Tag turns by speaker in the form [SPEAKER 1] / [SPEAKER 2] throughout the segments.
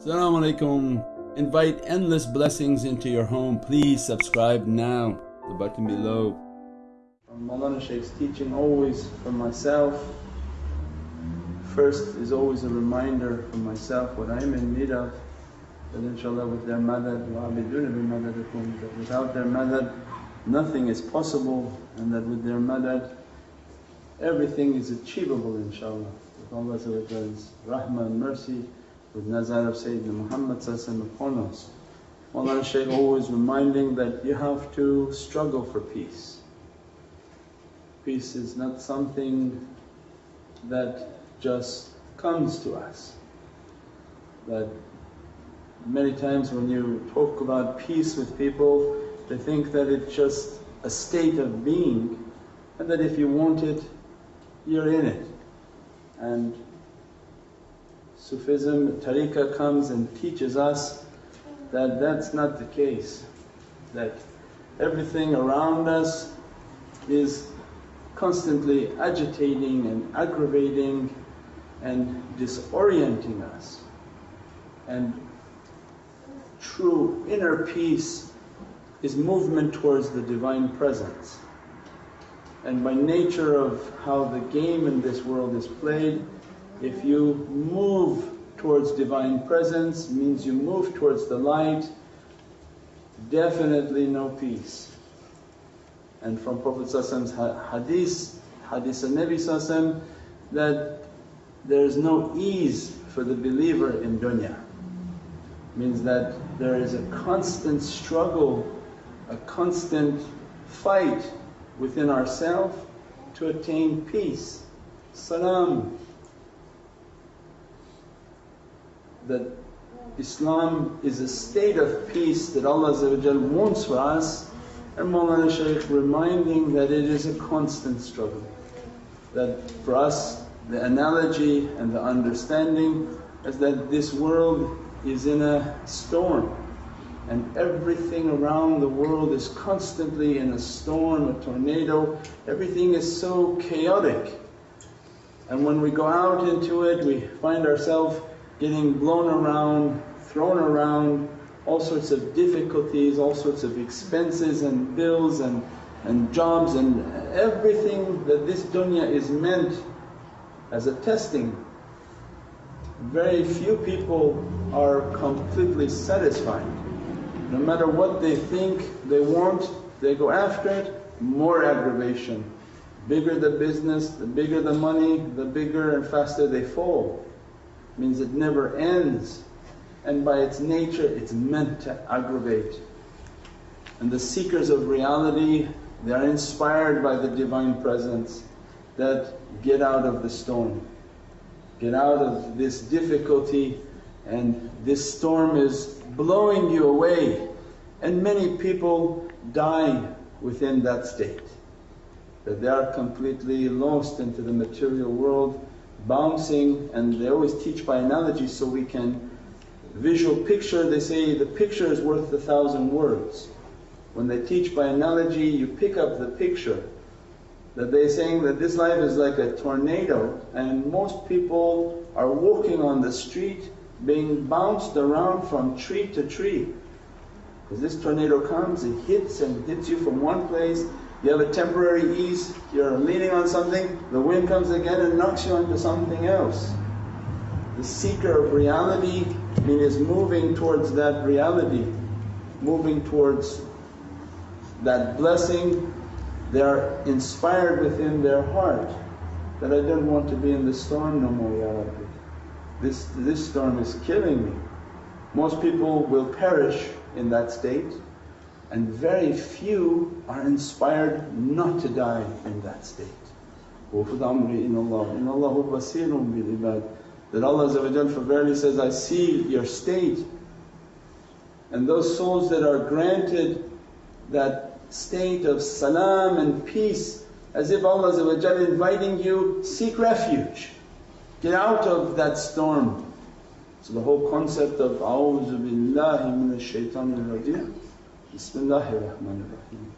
[SPEAKER 1] Assalamu alaikum. Invite endless blessings into your home. Please subscribe now, the button below.
[SPEAKER 2] From Shaykh's teaching always for myself, first is always a reminder for myself what I'm in need of that inshaAllah with their madad, wa'abiduna bi that without their madad nothing is possible and that with their madad everything is achievable inshaAllah with Allah's rahmah and mercy with nazar of Sayyidina Muhammad upon us. Mawlana Shaykh always reminding that you have to struggle for peace. Peace is not something that just comes to us. That many times when you talk about peace with people they think that it's just a state of being and that if you want it you're in it. And Sufism, tariqah comes and teaches us that that's not the case, that everything around us is constantly agitating and aggravating and disorienting us. And true inner peace is movement towards the Divine Presence. And by nature of how the game in this world is played, if you move towards Divine Presence means you move towards the light, definitely no peace. And from Prophet hadith, hadith of Nabi that there is no ease for the believer in dunya. Means that there is a constant struggle, a constant fight within ourselves to attain peace, salam, that Islam is a state of peace that Allah wants for us and Mawlana Shaykh reminding that it is a constant struggle. That for us the analogy and the understanding is that this world is in a storm and everything around the world is constantly in a storm, a tornado, everything is so chaotic. And when we go out into it we find ourselves getting blown around, thrown around, all sorts of difficulties, all sorts of expenses and bills and, and jobs and everything that this dunya is meant as a testing. Very few people are completely satisfied. No matter what they think they want, they go after it, more aggravation. Bigger the business, the bigger the money, the bigger and faster they fall means it never ends. And by its nature it's meant to aggravate. And the seekers of reality they are inspired by the Divine Presence that get out of the storm, get out of this difficulty and this storm is blowing you away. And many people die within that state. That they are completely lost into the material world bouncing and they always teach by analogy so we can visual picture they say the picture is worth a thousand words. When they teach by analogy you pick up the picture that they're saying that this life is like a tornado and most people are walking on the street being bounced around from tree to tree. Because this tornado comes, it hits and hits you from one place you have a temporary ease, you're leaning on something, the wind comes again and knocks you onto something else. The seeker of reality is moving towards that reality, moving towards that blessing. They are inspired within their heart that I don't want to be in the storm no more, Ya Rabbi. This, this storm is killing me. Most people will perish in that state and very few are inspired not to die in that state. That Allah for verily says, I see your state. And those souls that are granted that state of salam and peace, as if Allah inviting you, seek refuge, get out of that storm. So the whole concept of, A'udhu billahi minash shaitanir rajim Bismillahir Rahmanir Rahim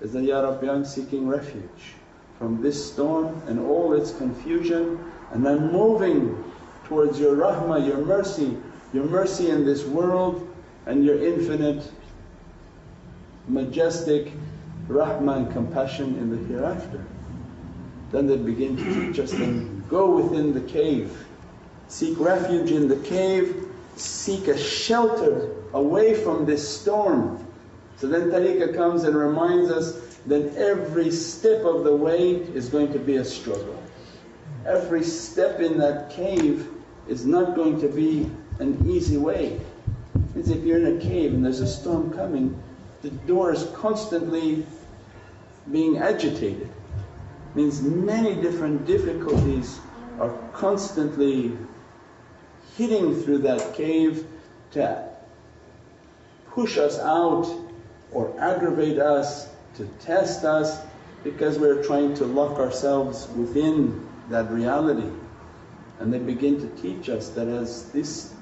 [SPEAKER 2] is that, Ya Rabbi I'm seeking refuge from this storm and all its confusion and I'm moving towards Your rahmah, Your mercy your mercy in this world and your infinite majestic rahmah and compassion in the hereafter. Then they begin to teach us then go within the cave, seek refuge in the cave, seek a shelter away from this storm. So then tariqah comes and reminds us that every step of the way is going to be a struggle. Every step in that cave is not going to be an easy way. It's if you're in a cave and there's a storm coming, the door is constantly being agitated. Means many different difficulties are constantly hitting through that cave to push us out or aggravate us, to test us because we're trying to lock ourselves within that reality. And they begin to teach us that as this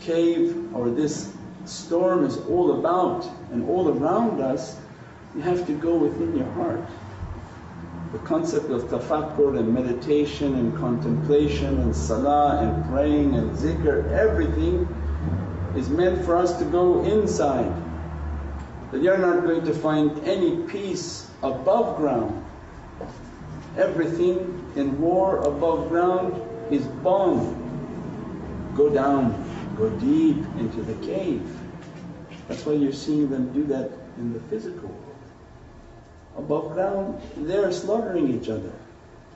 [SPEAKER 2] cave or this storm is all about and all around us, you have to go within your heart. The concept of tafakkur and meditation and contemplation and salah and praying and zikr, everything is meant for us to go inside. That you're not going to find any peace above ground. Everything in war above ground is bomb. Go down, go deep into the cave. That's why you're seeing them do that in the physical world. Above ground, they're slaughtering each other.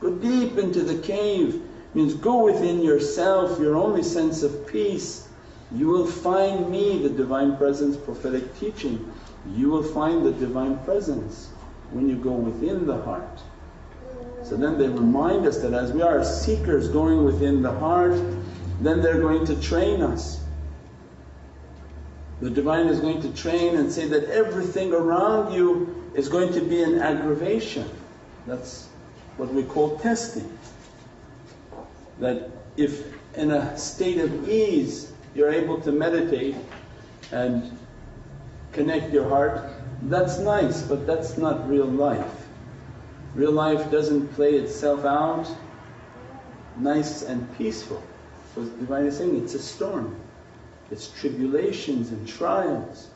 [SPEAKER 2] Go deep into the cave means go within yourself, your only sense of peace. You will find me, the Divine Presence prophetic teaching. You will find the Divine Presence when you go within the heart. So then they remind us that as we are seekers going within the heart, then they're going to train us. The Divine is going to train and say that everything around you is going to be an aggravation. That's what we call testing. That if in a state of ease you're able to meditate and connect your heart, that's nice but that's not real life. Real life doesn't play itself out nice and peaceful. So the Divine is saying it's a storm, it's tribulations and trials.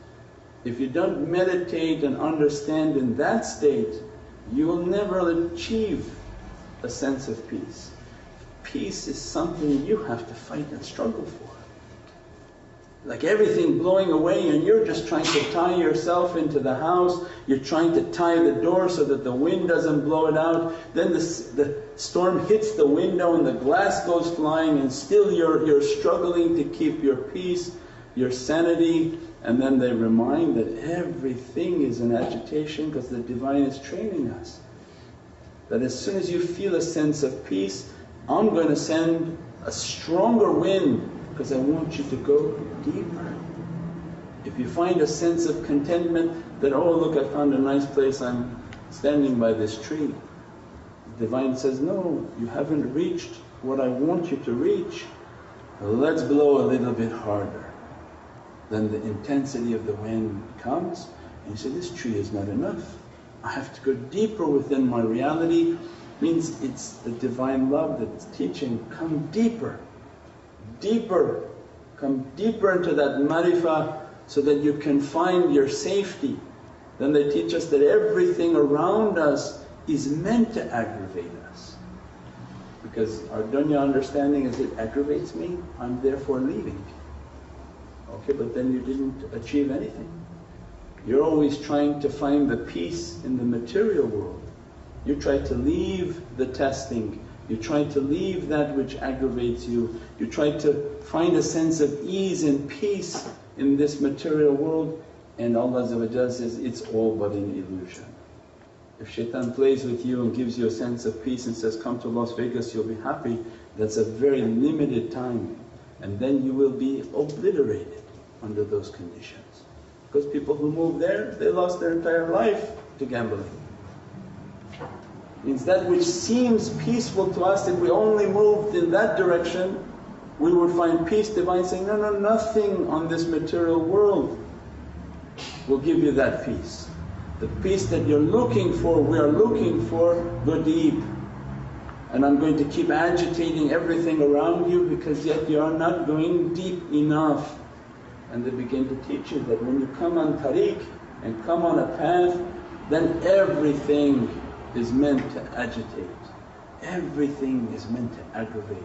[SPEAKER 2] If you don't meditate and understand in that state, you will never achieve a sense of peace. Peace is something you have to fight and struggle for. Like everything blowing away and you're just trying to tie yourself into the house, you're trying to tie the door so that the wind doesn't blow it out. Then the, the storm hits the window and the glass goes flying and still you're, you're struggling to keep your peace, your sanity and then they remind that everything is an agitation because the Divine is training us. That as soon as you feel a sense of peace, I'm going to send a stronger wind because I want you to go deeper. If you find a sense of contentment that, oh look I found a nice place, I'm standing by this tree. The Divine says, no, you haven't reached what I want you to reach. Let's blow a little bit harder then the intensity of the wind comes and you say, this tree is not enough. I have to go deeper within my reality means it's the Divine love that's teaching, come deeper, deeper, come deeper into that marifah so that you can find your safety. Then they teach us that everything around us is meant to aggravate us because our dunya understanding is it aggravates me, I'm therefore leaving. Okay, but then you didn't achieve anything. You're always trying to find the peace in the material world. You try to leave the testing, you try to leave that which aggravates you, you try to find a sense of ease and peace in this material world and Allah says, it's all but an illusion. If shaitan plays with you and gives you a sense of peace and says, come to Las Vegas you'll be happy, that's a very limited time and then you will be obliterated under those conditions. Because people who move there, they lost their entire life to gambling. Means that which seems peaceful to us, if we only moved in that direction, we would find peace. Divine saying, no, no, nothing on this material world will give you that peace. The peace that you're looking for, we are looking for, go deep. and I'm going to keep agitating everything around you because yet you are not going deep enough. And they begin to teach you that when you come on tariq and come on a path then everything is meant to agitate, everything is meant to aggravate.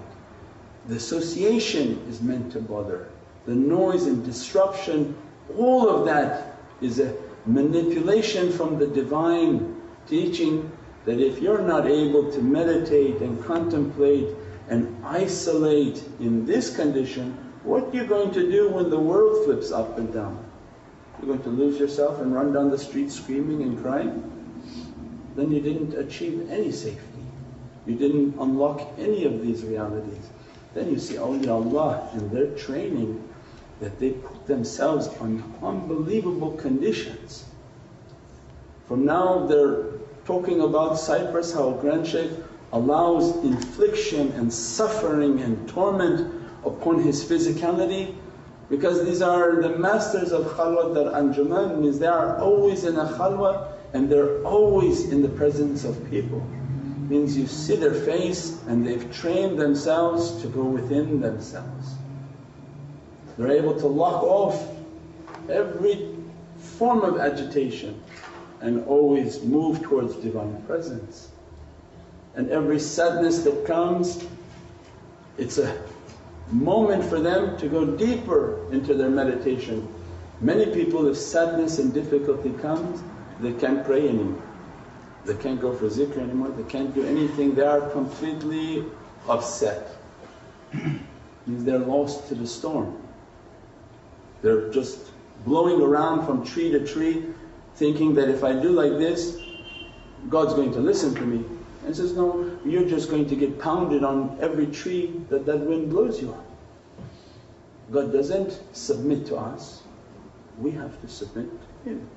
[SPEAKER 2] The association is meant to bother, the noise and disruption all of that is a manipulation from the Divine teaching that if you're not able to meditate and contemplate and isolate in this condition, what are you going to do when the world flips up and down? You're going to lose yourself and run down the street screaming and crying? Then you didn't achieve any safety. You didn't unlock any of these realities. Then you see awliyaullah in their training that they put themselves on unbelievable conditions. From now they're talking about Cyprus how Grand Shaykh allows infliction and suffering and torment upon his physicality because these are the masters of khalwat dar anjuman means they are always in a khalwa and they're always in the presence of people. Means you see their face and they've trained themselves to go within themselves. They're able to lock off every form of agitation and always move towards Divine Presence. And every sadness that comes, it's a moment for them to go deeper into their meditation. Many people if sadness and difficulty comes, they can't pray anymore. They can't go for zikr anymore, they can't do anything, they are completely upset. Means they're lost to the storm. They're just blowing around from tree to tree thinking that if I do like this God's going to listen to me. And says, no, you're just going to get pounded on every tree that that wind blows you on. God doesn't submit to us, we have to submit to Him.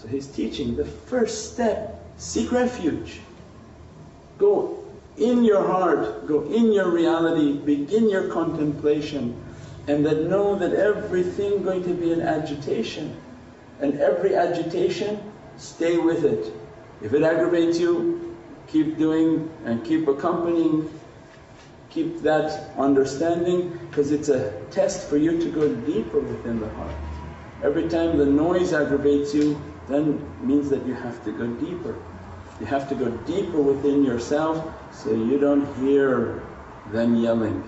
[SPEAKER 2] So He's teaching the first step, seek refuge. Go in your heart, go in your reality, begin your contemplation and that know that everything going to be an agitation and every agitation stay with it. If it aggravates you, keep doing and keep accompanying, keep that understanding because it's a test for you to go deeper within the heart. Every time the noise aggravates you then means that you have to go deeper. You have to go deeper within yourself so you don't hear them yelling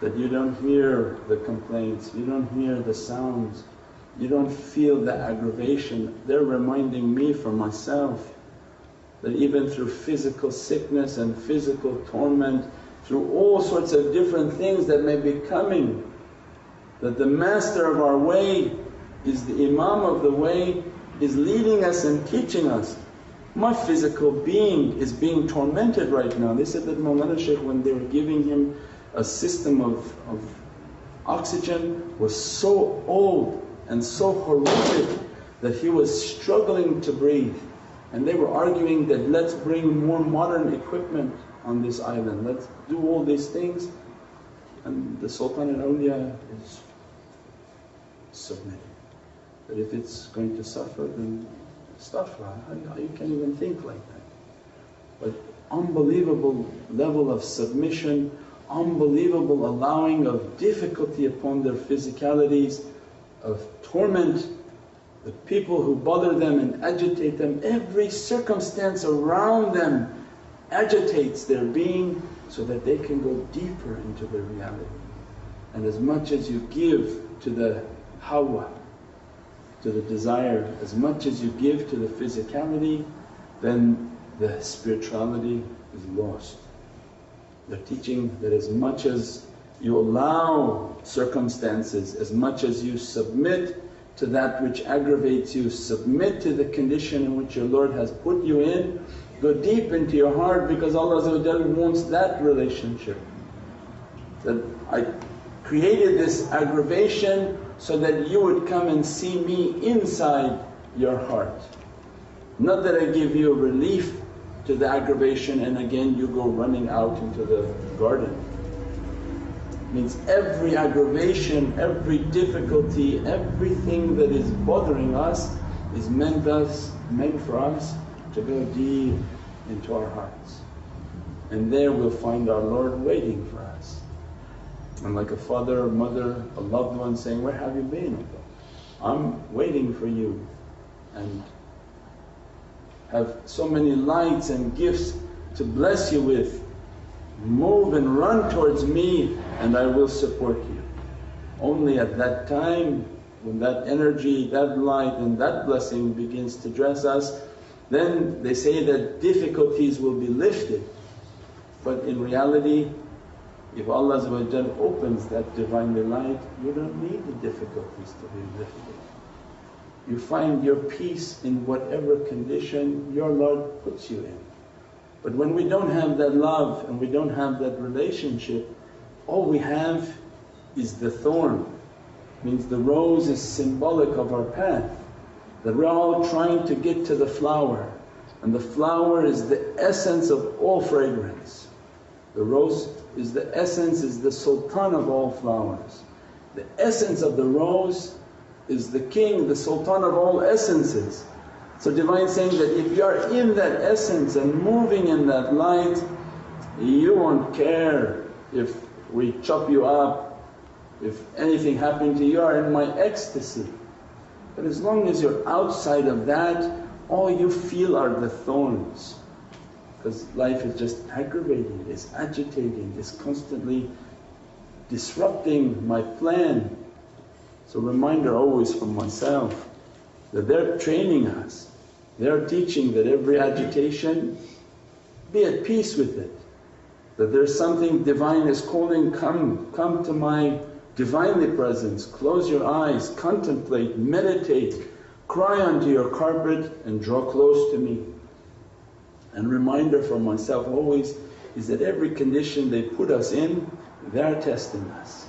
[SPEAKER 2] that you don't hear the complaints, you don't hear the sounds, you don't feel the aggravation. They're reminding me for myself that even through physical sickness and physical torment, through all sorts of different things that may be coming, that the master of our way is the imam of the way, is leading us and teaching us. My physical being is being tormented right now. They said that Mawlana Shaykh when they were giving him a system of, of oxygen was so old and so horrific that he was struggling to breathe. And they were arguing that, let's bring more modern equipment on this island, let's do all these things. And the Sultan al Awliya is submitting. That if it's going to suffer then how you can't even think like that. But unbelievable level of submission unbelievable allowing of difficulty upon their physicalities, of torment, the people who bother them and agitate them, every circumstance around them agitates their being so that they can go deeper into their reality. And as much as you give to the hawa, to the desire, as much as you give to the physicality, then the spirituality is lost. They're teaching that as much as you allow circumstances, as much as you submit to that which aggravates you, submit to the condition in which your Lord has put you in, go deep into your heart because Allah wants that relationship. That I created this aggravation so that you would come and see me inside your heart. Not that I give you relief to the aggravation and again you go running out into the garden. Means every aggravation, every difficulty, everything that is bothering us is meant us, meant for us to go deep into our hearts. and there we'll find our Lord waiting for us. And like a father mother, a loved one saying, where have you been? I'm waiting for you and have so many lights and gifts to bless you with. Move and run towards me and I will support you. Only at that time when that energy, that light and that blessing begins to dress us, then they say that difficulties will be lifted. But in reality if Allah opens that Divinely light, you don't need the difficulties to be lifted. You find your peace in whatever condition your Lord puts you in. But when we don't have that love and we don't have that relationship, all we have is the thorn. Means the rose is symbolic of our path, that we're all trying to get to the flower and the flower is the essence of all fragrance. The rose is the essence, is the sultan of all flowers. The essence of the rose is the king, the sultan of all essences. So Divine saying that if you are in that essence and moving in that light, you won't care if we chop you up, if anything happened to you, you are in my ecstasy. But as long as you're outside of that, all you feel are the thorns because life is just aggravating, it's agitating, it's constantly disrupting my plan. So reminder always from myself that they're training us, they're teaching that every agitation be at peace with it. That there's something Divine is calling, come, come to my Divinely presence, close your eyes, contemplate, meditate, cry onto your carpet and draw close to me. And reminder for myself always is that every condition they put us in, they're testing us.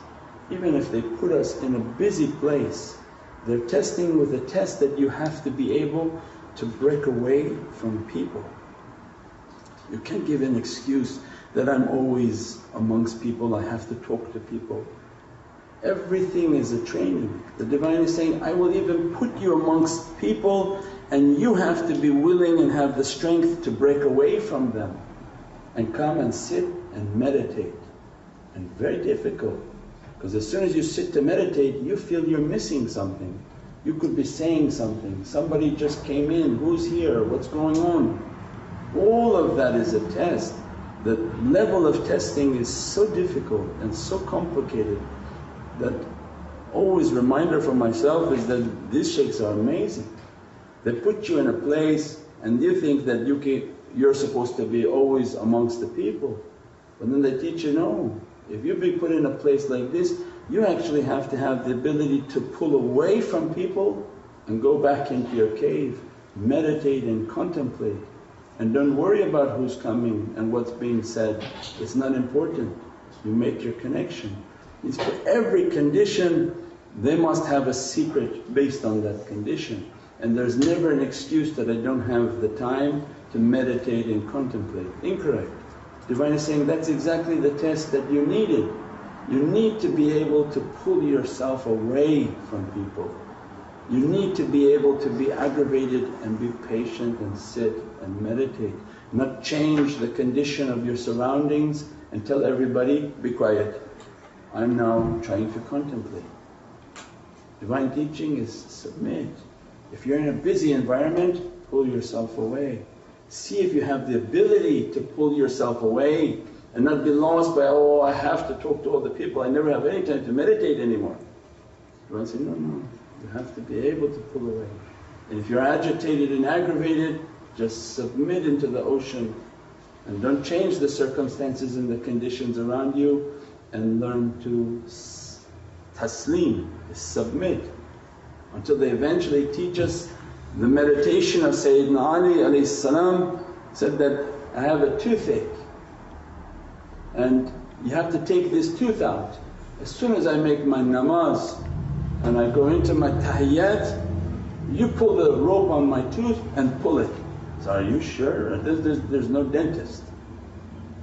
[SPEAKER 2] Even if they put us in a busy place, they're testing with a test that you have to be able to break away from people. You can't give an excuse that I'm always amongst people, I have to talk to people. Everything is a training. The Divine is saying, I will even put you amongst people and you have to be willing and have the strength to break away from them and come and sit and meditate. And very difficult because as soon as you sit to meditate you feel you're missing something. You could be saying something, somebody just came in, who's here, what's going on? All of that is a test. The level of testing is so difficult and so complicated that always reminder for myself is that these shaykhs are amazing. They put you in a place and you think that you can, you're supposed to be always amongst the people. But then they teach you, no, if you be put in a place like this you actually have to have the ability to pull away from people and go back into your cave, meditate and contemplate and don't worry about who's coming and what's being said, it's not important. You make your connection. It's for every condition they must have a secret based on that condition and there's never an excuse that I don't have the time to meditate and contemplate. Incorrect. Divine is saying, that's exactly the test that you needed. You need to be able to pull yourself away from people. You need to be able to be aggravated and be patient and sit and meditate, not change the condition of your surroundings and tell everybody, be quiet, I'm now trying to contemplate. Divine teaching is submit. If you're in a busy environment, pull yourself away. See if you have the ability to pull yourself away and not be lost by, oh I have to talk to all the people, I never have any time to meditate anymore. Divine say, no, no, you have to be able to pull away. And if you're agitated and aggravated, just submit into the ocean and don't change the circumstances and the conditions around you and learn to taslim, submit until they eventually teach us the meditation of Sayyidina Ali salam said that, I have a toothache and you have to take this tooth out. As soon as I make my namaz and I go into my tahiyyat, you pull the rope on my tooth and pull it. So, are you sure? There's, there's, there's no dentist.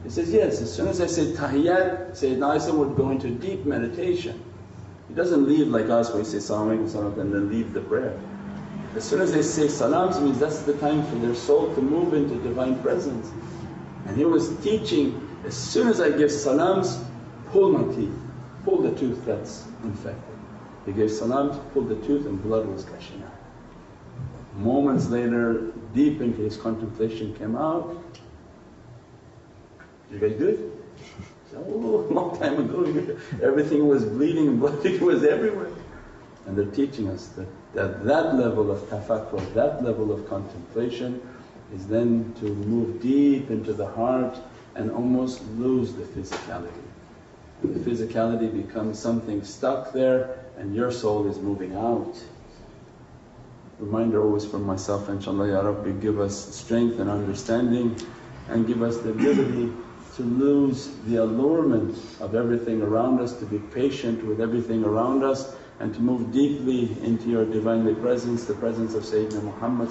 [SPEAKER 2] He says, yes, as soon as I say tahiyyat, Sayyidina Ali would go into deep meditation. He doesn't leave like us where he say Salaamu Alaykum and then leave the prayer. As soon as they say salams means that's the time for their soul to move into Divine Presence. And he was teaching, as soon as I give salams, pull my teeth, pull the tooth that's infected. He gave salams, pulled the tooth and blood was gushing out. Moments later, deep into his contemplation came out, you guys good? Oh, long time ago everything was bleeding, blood was everywhere. And they're teaching us that, that that level of tafakkur, that level of contemplation is then to move deep into the heart and almost lose the physicality. And the physicality becomes something stuck there and your soul is moving out. Reminder always from myself inshaAllah, Ya Rabbi give us strength and understanding and give us the ability to lose the allurement of everything around us, to be patient with everything around us and to move deeply into your Divinely Presence, the presence of Sayyidina Muhammad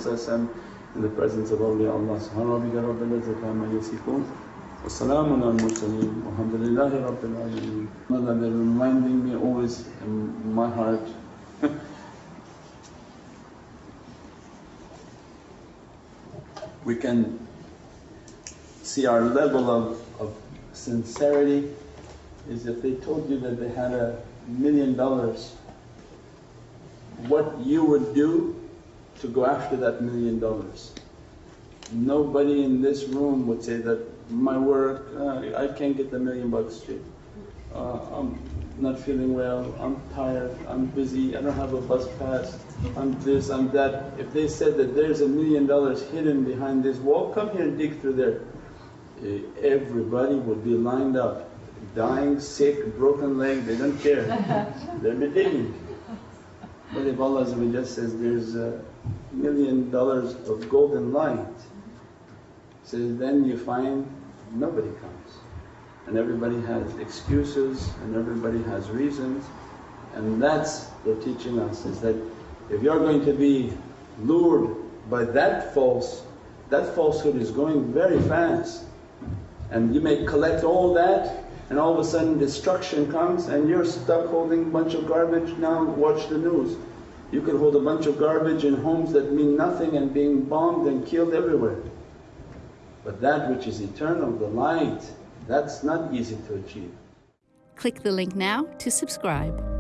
[SPEAKER 2] in the presence of awliya Allah subhanahu wa ta'ala rabbil izzati amma yasifoon wa salaamun al mursaleen walhamdulillahi rabbil alameen. Allah they're reminding me always in my heart. We can see our level of, of sincerity is if they told you that they had a million dollars what you would do to go after that million dollars. Nobody in this room would say that my work, uh, I can't get the million bucks. Uh, I'm not feeling well, I'm tired, I'm busy, I don't have a bus pass, I'm this, I'm that. If they said that there's a million dollars hidden behind this wall, come here and dig through there. Eh, everybody would be lined up, dying, sick, broken leg, they don't care. They're digging. But if Allah says there's a million dollars of golden light, says then you find nobody comes and everybody has excuses and everybody has reasons and that's they're teaching us is that if you're going to be lured by that false, that falsehood is going very fast and you may collect all that and all of a sudden destruction comes and you're stuck holding a bunch of garbage, now watch the news. You could hold a bunch of garbage in homes that mean nothing and being bombed and killed everywhere. But that which is eternal, the light, that's not easy to achieve.
[SPEAKER 3] Click the link now to subscribe.